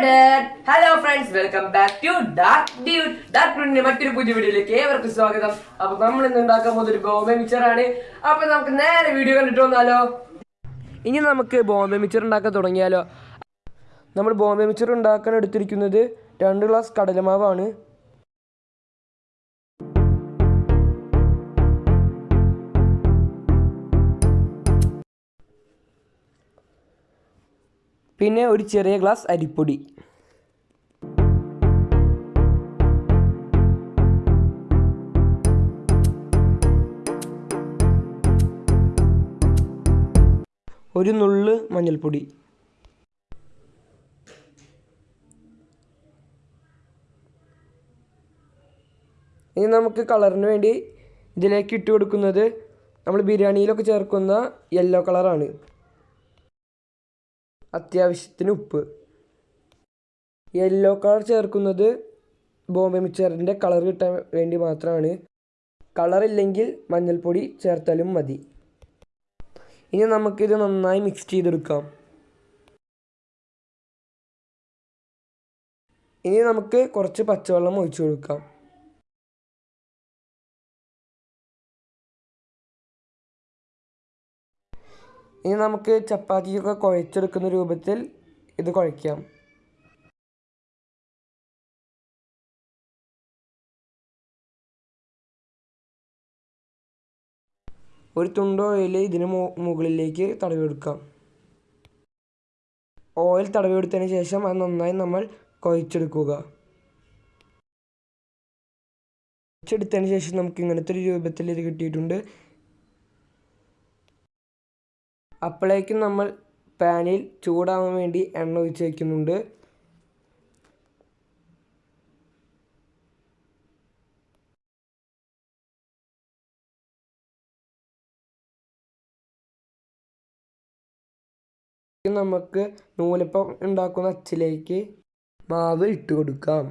Hello friends welcome back to dark dude dark ഡ്യൂട്ടിന്റെ മറ്റൊരു പുതിയ വീഡിയോയിലേക്ക് ഏവർക്കും സ്വാഗതം. അപ്പൊ നമ്മൾ ഇന്ന് ഉണ്ടാക്കാൻ പോകുന്ന ഒരു ബോംബെ ആണ്. അപ്പൊ നമുക്ക് നേരെ വീഡിയോ കണ്ടിട്ട് വന്നാലോ? ഇനി നമുക്ക് ബോംബെ മിക്സർ ഉണ്ടാക്കാൻ തുടങ്ങിയാലോ? നമ്മൾ ബോംബെ മിക്സർ ഉണ്ടാക്കാൻ എടുത്തിരിക്കുന്നത് രണ്ട് ഗ്ലാസ് കടലമാവാണ്. പിന്നെ ഒരു ചെറിയ ഗ്ലാസ് അരിപ്പൊടി. ഒരു നുള്ള് മഞ്ഞൾപ്പൊടി. ഇനി നമുക്ക് കളറിന് വേണ്ടി ഇതിലേക്ക് ഇട്ട് കൊടുക്കുന്നത് നമ്മൾ ബിരിയാണിയിലൊക്കെ ചേർക്കുന്ന യെല്ലോ കളറാണ്. അത്യാവശ്യത്തിന് ഉപ്പ്. യെല്ലോ കളർ ചേർക്കുന്നത് ബോംബെ മിക്സറിന്റെ കളർ കിട്ടാൻ വേണ്ടി മാത്രമാണ്. കളറില്ലെങ്കിൽ മഞ്ഞൾപ്പൊടി ചേർത്താലും മതി. ഇനി നമുക്കിത് നന്നായി മിക്സ് ചെയ്തെടുക്കാം. ഇനി നമുക്ക് കുറച്ച് പച്ചവെള്ളം ഒഴിച്ചു കൊടുക്കാം. ഇനി നമുക്ക് ചപ്പാത്തിയൊക്കെ കുഴച്ചെടുക്കുന്ന രൂപത്തിൽ ഇത് കുഴയ്ക്കാം. ഒരു തുണ്ട് ഓയിൽ ഇതിന് മുകളിലേക്ക് തടവി കൊടുക്കാം ഓയിൽ തടവി കൊടുത്തതിന് ശേഷം അത് നന്നായി നമ്മൾ കുഴച്ചെടുക്കുക. കുഴച്ചെടുത്തതിന് ശേഷം നമുക്ക് ഇങ്ങനത്തെ ഒരു രൂപത്തിൽ ഇത് കിട്ടിയിട്ടുണ്ട്. അപ്പോഴേക്കും നമ്മൾ പാനിൽ ചൂടാവാൻ വേണ്ടി എണ്ണ ഒഴിച്ച് വയ്ക്കുന്നുണ്ട് നമുക്ക് നൂലപ്പം ഉണ്ടാക്കുന്ന അച്ചിലേക്ക് മാവ് ഇട്ട് കൊടുക്കാം.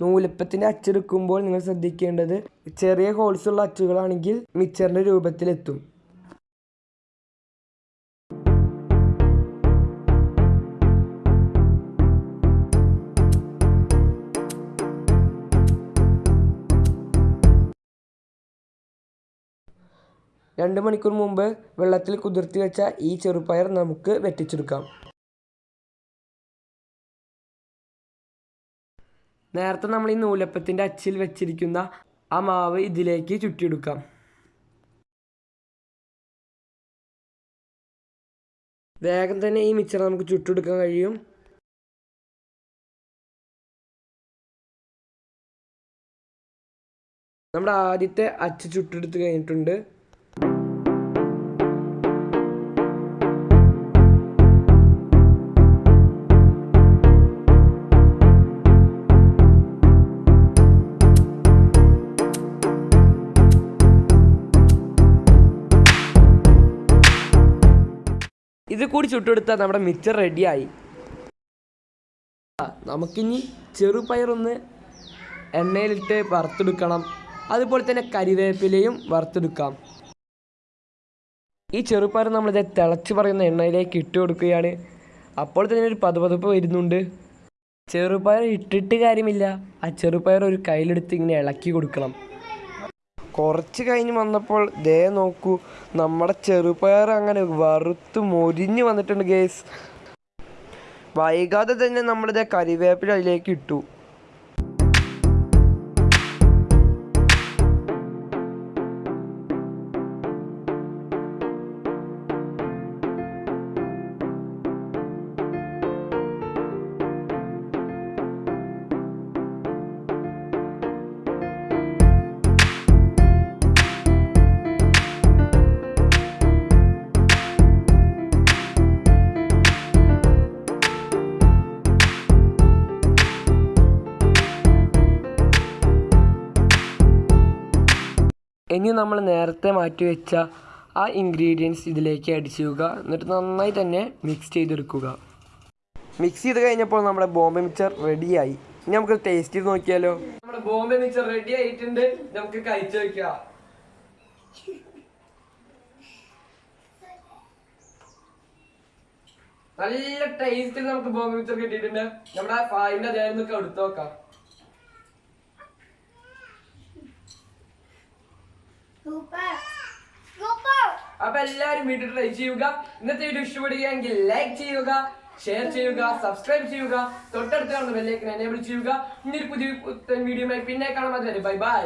നൂലപ്പത്തിന്റെ അച്ചെടുക്കുമ്പോൾ നിങ്ങൾ ശ്രദ്ധിക്കേണ്ടത് ചെറിയ ഹോൾസുള്ള അച്ചുകളാണെങ്കിൽ മിക്സറിന്റെ രൂപത്തിലെത്തും. രണ്ട് മണിക്കൂർ മുമ്പ് വെള്ളത്തിൽ കുതിർത്തി വെച്ച ഈ ചെറുപയർ നമുക്ക് വെട്ടിച്ചെടുക്കാം. നേരത്തെ നമ്മൾ ഈ നൂലപ്പത്തിന്റെ അച്ചിൽ വെച്ചിരിക്കുന്ന ആ മാവ് ഇതിലേക്ക് ചുറ്റിയെടുക്കാം. വേഗം തന്നെ ഈ മിച്ചർ നമുക്ക് ചുട്ടെടുക്കാൻ കഴിയും. നമ്മുടെ ആദ്യത്തെ അച്ച് ചുട്ടെടുത്ത് കഴിഞ്ഞിട്ടുണ്ട്. ഇത് കൂടി ചുട്ടെടുത്താൽ നമ്മുടെ മിക്സർ റെഡിയായി. നമുക്കിനി ചെറുപയറൊന്ന് എണ്ണയിലിട്ട് വറുത്തെടുക്കണം. അതുപോലെ തന്നെ കരിവേപ്പിലയും വറുത്തെടുക്കാം. ഈ ചെറുപയർ നമ്മളിത് തിളച്ച് പറയുന്ന എണ്ണയിലേക്ക് ഇട്ട് കൊടുക്കുകയാണ്. അപ്പോൾ തന്നെ ഒരു പതുപതുപ്പ് വരുന്നുണ്ട്. ചെറുപയർ ഇട്ടിട്ട് കാര്യമില്ല. ആ ചെറുപയർ ഒരു കയ്യിലെടുത്ത് ഇങ്ങനെ ഇളക്കി കൊടുക്കണം. കുറച്ച് കഴിഞ്ഞ് വന്നപ്പോൾ ദേ നോക്കൂ നമ്മുടെ ചെറുപയർ അങ്ങനെ വറുത്ത് മൊരിഞ്ഞ് വന്നിട്ടുണ്ട് ഗേസ് വൈകാതെ തന്നെ നമ്മളിത് കരിവേപ്പില അതിലേക്ക് ഇട്ടു. ഇനി നമ്മൾ നേരത്തെ മാറ്റി വെച്ച ആ ഇൻഗ്രീഡിയൻസ് ഇതിലേക്ക് ആഡ് ചെയ്യുക. എന്നിട്ട് നന്നായി തന്നെ മിക്സ് ചെയ്തെടുക്കുക. മിക്സ് ചെയ്ത് കഴിഞ്ഞപ്പോൾ നമ്മുടെ ബോംബെ മിക്സർ റെഡിയായി ഇനി നമുക്ക് ടേസ്റ്റ് ചെയ്ത് നോക്കിയാലോ? നമ്മുടെ ബോംബെ മിക്സർ റെഡി ആയിട്ടുണ്ട്. നമുക്ക് കഴിച്ചു നോക്കാം നല്ല ടേസ്റ്റിൽ നമുക്ക് ബോംബെ മിക്സർ കിട്ടിയിട്ടുണ്ട്. നമ്മുടെ അതേ നിന്നൊക്കെ എടുത്തു നോക്കാം. അപ്പൊ എല്ലാരും വീട്ടിൽ ട്രൈ ചെയ്യുക. ഇന്നത്തെ വീഡിയോ ഇഷ്ടപ്പെടുകയെങ്കിൽ ലൈക്ക് ചെയ്യുക ഷെയർ ചെയ്യുക സബ്സ്ക്രൈബ് ചെയ്യുക തൊട്ടടുത്ത് കാണുന്ന ബെല്ലേക്ക് എനേബിൾ ചെയ്യുക. ഇനി ഒരു പുതിയ വീഡിയോ പിന്നെ കാണാൻ ബൈ ബൈ